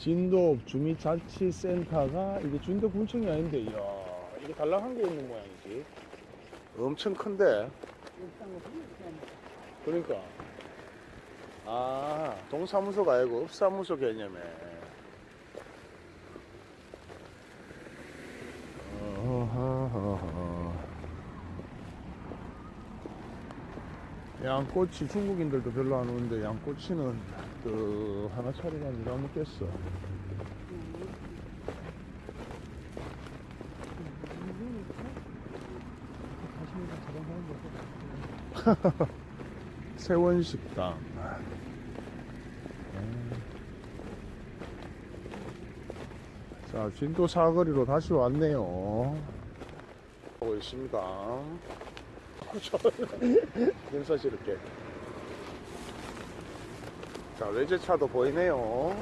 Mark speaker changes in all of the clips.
Speaker 1: 진도 주민자치센터가 이게 진도 군청이 아닌데 이야 이게 달랑한 게 있는 모양이지. 엄청 큰데. 그러니까. 아 동사무소가 아니고 업사무소 개념에. 양꼬치 중국인들도 별로 안 오는데 양꼬치는 그 하나 차리가 누가 먹겠어. 세원식당. 음. 자 진도 사거리로 다시 왔네요. 하고 있습니다. 인사스럽게 자 외제차도 보이네요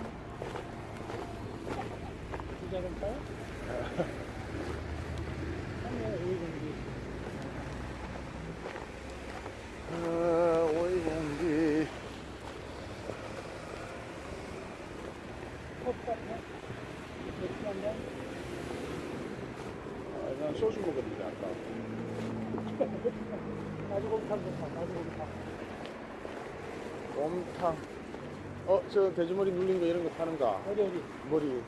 Speaker 1: 소주 먹었는데 아까
Speaker 2: 나주곰탕 좋다, 나주곰탕.
Speaker 1: 곰탕 어 저 돼지머리 눌린 거 이런 거 파는가
Speaker 2: 어디, 어디?
Speaker 1: 머리.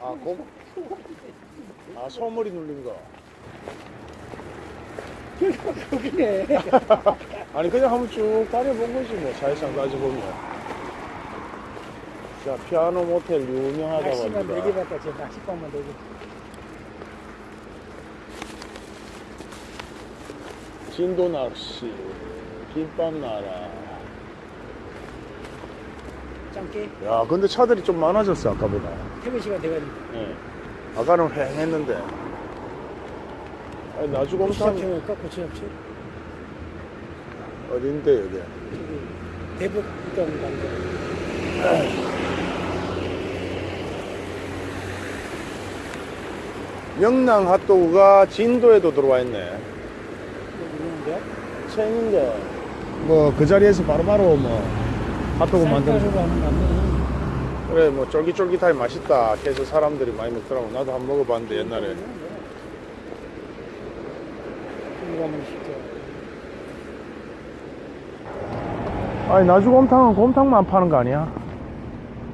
Speaker 1: 아곰아 소머리 눌린 거.
Speaker 2: 거기네.
Speaker 1: 아니 그냥 한번 쭉 다녀본 거지 뭐. 사실상 따져보면 자 피아노 모텔 유명하다고
Speaker 2: 낚시만
Speaker 1: 합니다.
Speaker 2: 네개 봤다, 제 낚시방만 네 개.
Speaker 1: 진도 낚시 김밥 나라
Speaker 2: 짱깨.
Speaker 1: 야 근데 차들이 좀 많아졌어 아까보다
Speaker 2: 퇴근 시간 돼가지고.
Speaker 1: 예. 아까는 휑했는데 아니 나주곰탕
Speaker 2: 시장평일까? 고치업체?
Speaker 1: 어딘데 여기
Speaker 2: 대북 있던 남자.
Speaker 1: 명랑 핫도그가 진도에도 들어와 있네
Speaker 2: 있는데?
Speaker 1: 체인인데 뭐 그 자리에서 바로바로 뭐 핫도그
Speaker 2: 맞네.
Speaker 1: 그래 뭐 쫄깃쫄깃하게 맛있다 해서 사람들이 많이 먹더라고 나도 한 번 먹어봤는데 옛날에. 아니 나주곰탕은 곰탕만 파는 거 아니야?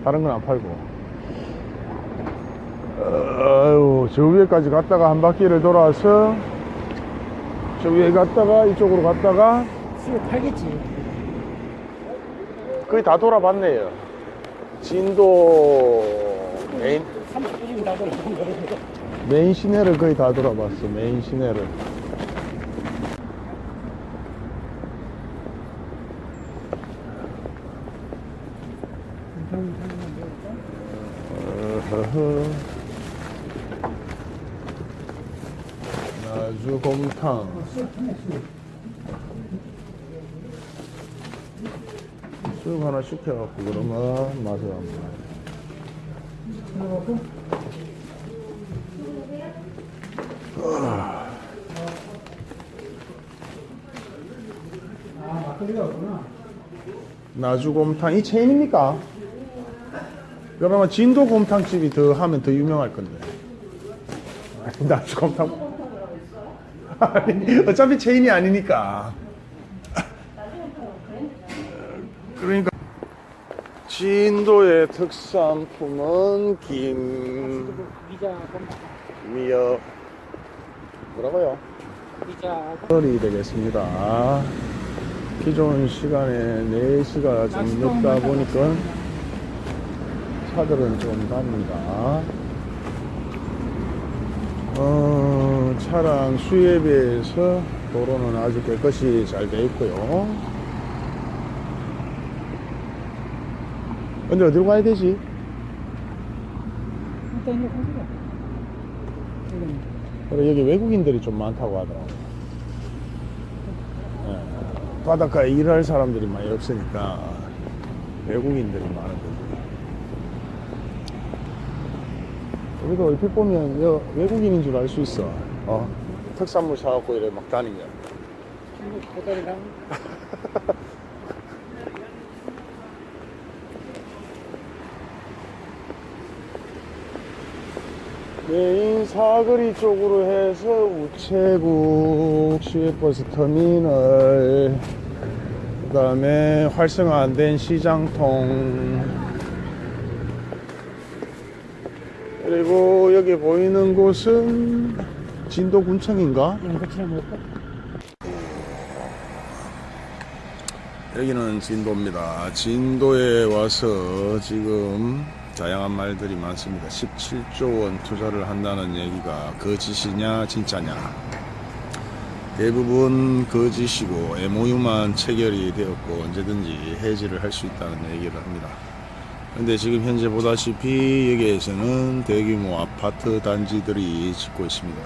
Speaker 1: 다른 건 안 팔고 아유 저 위에까지 갔다가 한 바퀴를 돌아서 저 위에 갔다가 이쪽으로 갔다가
Speaker 2: 수요 팔겠지.
Speaker 1: 거의 다 돌아봤네요 진도 메인
Speaker 2: 30분이면 다 돌아간 거거든요.
Speaker 1: 메인 시내를 거의 다 돌아봤어 메인 시내를. 나주곰탕 쑥 하나 시켜갖고 그러면 맛을 한번
Speaker 2: 아, 막걸리가.
Speaker 1: 나주곰탕 이 체인입니까? 그러면 진도곰탕집이 더 하면 더 유명할 건데 나주곰탕 아니 어차피 체인이 아니니까 진도의 특산품은 김. 미역 뭐라고요?
Speaker 2: 미자,
Speaker 1: 이 되겠습니다. 기존 시간에 4시가 좀 늦다 보니까 차들은 좀 답니다. 어, 차량 수에 비해서 도로는 아주 깨끗이 잘 돼 있고요. 근데 어디로 가야 되지?
Speaker 2: 일단 이거. 지금
Speaker 1: 그래, 여기 외국인들이 좀 많다고 하더라고요. 예, 바닷가에 일할 사람들이 많이 없으니까 외국인들이 많은 거죠. 우리도 얼핏 보면 여 외국인인 줄 알 수 있어. 어? 특산물 사갖고 이래 막 다니면.
Speaker 2: 중국 보따리랑
Speaker 1: 메인 사거리 쪽으로 해서 우체국 시외버스 터미널 그 다음에 활성화 안 된 시장통 그리고 여기 보이는 곳은 진도군청인가?
Speaker 2: 먹을까?
Speaker 1: 여기는 진도입니다. 진도에 와서 지금 다양한 말들이 많습니다. 17조 원 투자를 한다는 얘기가 거짓이냐 진짜냐. 대부분 거짓이고 MOU만 체결이 되었고 언제든지 해지를 할 수 있다는 얘기를 합니다. 근데 지금 현재 보다시피 여기에서는 대규모 아파트 단지들이 짓고 있습니다.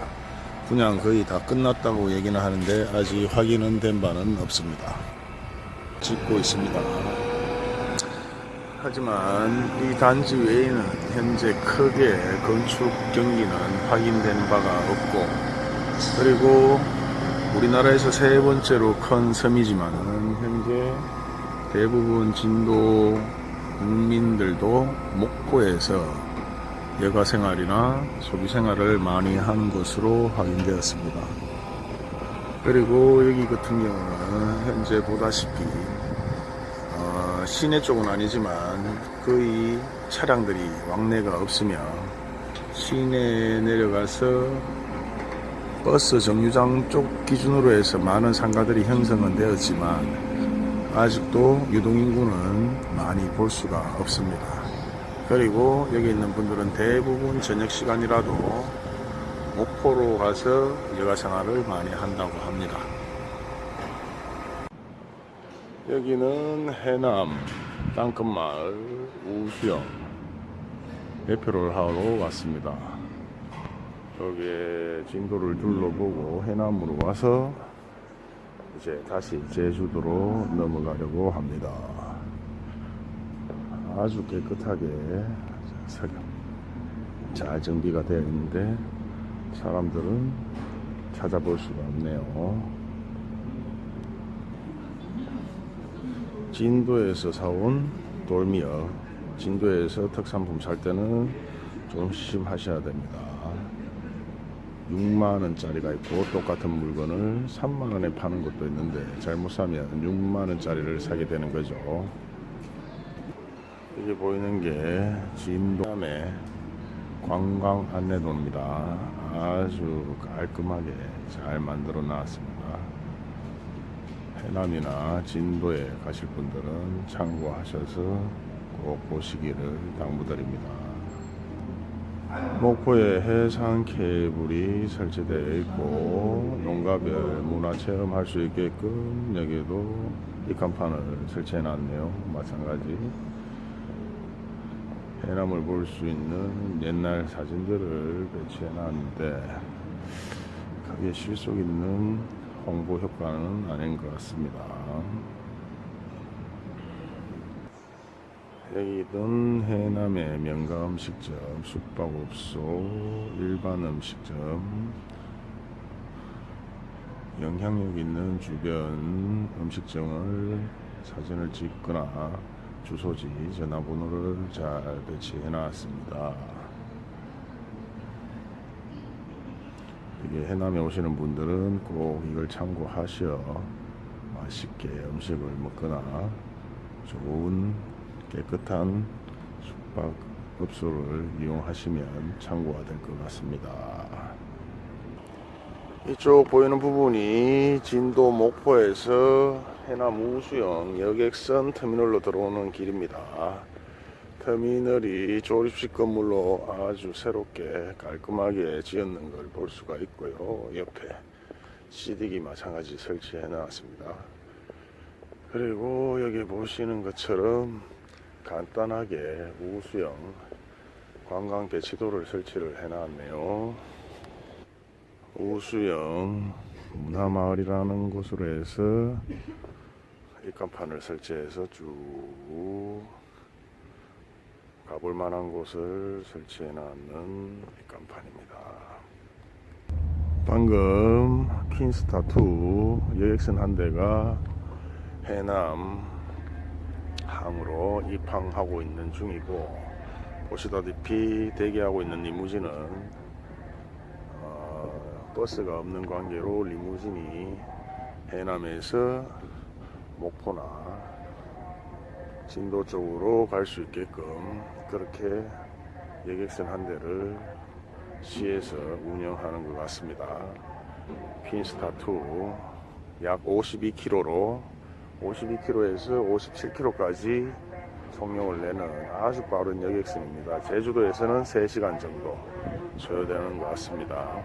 Speaker 1: 분양 거의 다 끝났다고 얘기는 하는데 아직 확인은 된 바는 없습니다. 짓고 있습니다. 하지만 이 단지 외에는 현재 크게 건축 경기는 확인된 바가 없고 그리고 우리나라에서 세 번째로 큰 섬이지만은 현재 대부분 진도 국민들도 목포에서 여가 생활이나 소비 생활을 많이 하는 것으로 확인되었습니다. 그리고 여기 같은 경우는 현재 보다시피 어, 시내 쪽은 아니지만 거의 차량들이 왕래가 없으며 시내에 내려가서 버스 정류장 쪽 기준으로 해서 많은 상가들이 형성은 되었지만 아직도 유동인구는 많이 볼 수가 없습니다. 그리고 여기 있는 분들은 대부분 저녁 시간이라도 목포로 가서 여가 생활을 많이 한다고 합니다. 여기는 해남 땅끝마을 우수영 대표를 하러 왔습니다. 여기에 진도를 둘러보고 해남으로 와서 이제 다시 제주도로 넘어가려고 합니다. 아주 깨끗하게 잘 정비가 되어 있는데 사람들은 찾아볼 수가 없네요. 진도에서 사온 돌미어. 진도에서 특산품 살 때는 좀 조심하셔야 됩니다. 6만원짜리가 있고 똑같은 물건을 3만원에 파는 것도 있는데 잘못 사면 6만원짜리를 사게 되는 거죠. 여기 보이는 게 진도함의 관광 안내도입니다. 아주 깔끔하게 잘 만들어 놨습니다. 해남이나 진도에 가실 분들은 참고하셔서 꼭 보시기를 당부드립니다. 목포에 해상 케이블이 설치되어 있고 농가별 문화 체험 할 수 있게끔 여기도 입간판을 설치해 놨네요. 마찬가지 해남을 볼 수 있는 옛날 사진들을 배치해 놨는데 크게 실속 있는 홍보 효과는 아닌 것 같습니다. 여기는 해남의 명가 음식점, 숙박업소, 일반 음식점, 영향력 있는 주변 음식점을 사진을 찍거나 주소지, 전화번호를 잘 배치해 놨습니다. 이게 해남에 오시는 분들은 꼭 이걸 참고하셔 맛있게 음식을 먹거나 좋은 깨끗한 숙박 업소를 이용하시면 참고가 될 것 같습니다. 이쪽 보이는 부분이 진도 목포에서 해남 우수영 여객선 터미널로 들어오는 길입니다. 터미널이 조립식 건물로 아주 새롭게 깔끔하게 지었는 걸 볼 수가 있고요. 옆에 CD기 마찬가지 설치해 놨습니다. 그리고 여기 보시는 것처럼 간단하게 우수형 관광 배치도를 설치를 해 놨네요. 우수형 문화마을이라는 곳으로 해서 입간판을 설치해서 쭉 가볼 만한 곳을 설치해 놨는 입간판입니다. 방금 퀸스타2 여객선 한 대가 해남 항으로 입항하고 있는 중이고 보시다시피 대기하고 있는 리무진은 버스가 없는 관계로 리무진이 해남에서 목포나 진도 쪽으로 갈 수 있게끔 그렇게 여객선 한 대를 시에서 운영하는 것 같습니다. 핀스타2 약 52km로 52km에서 57km까지 속력을 내는 아주 빠른 여객선입니다. 제주도에서는 3시간 정도 소요되는 것 같습니다.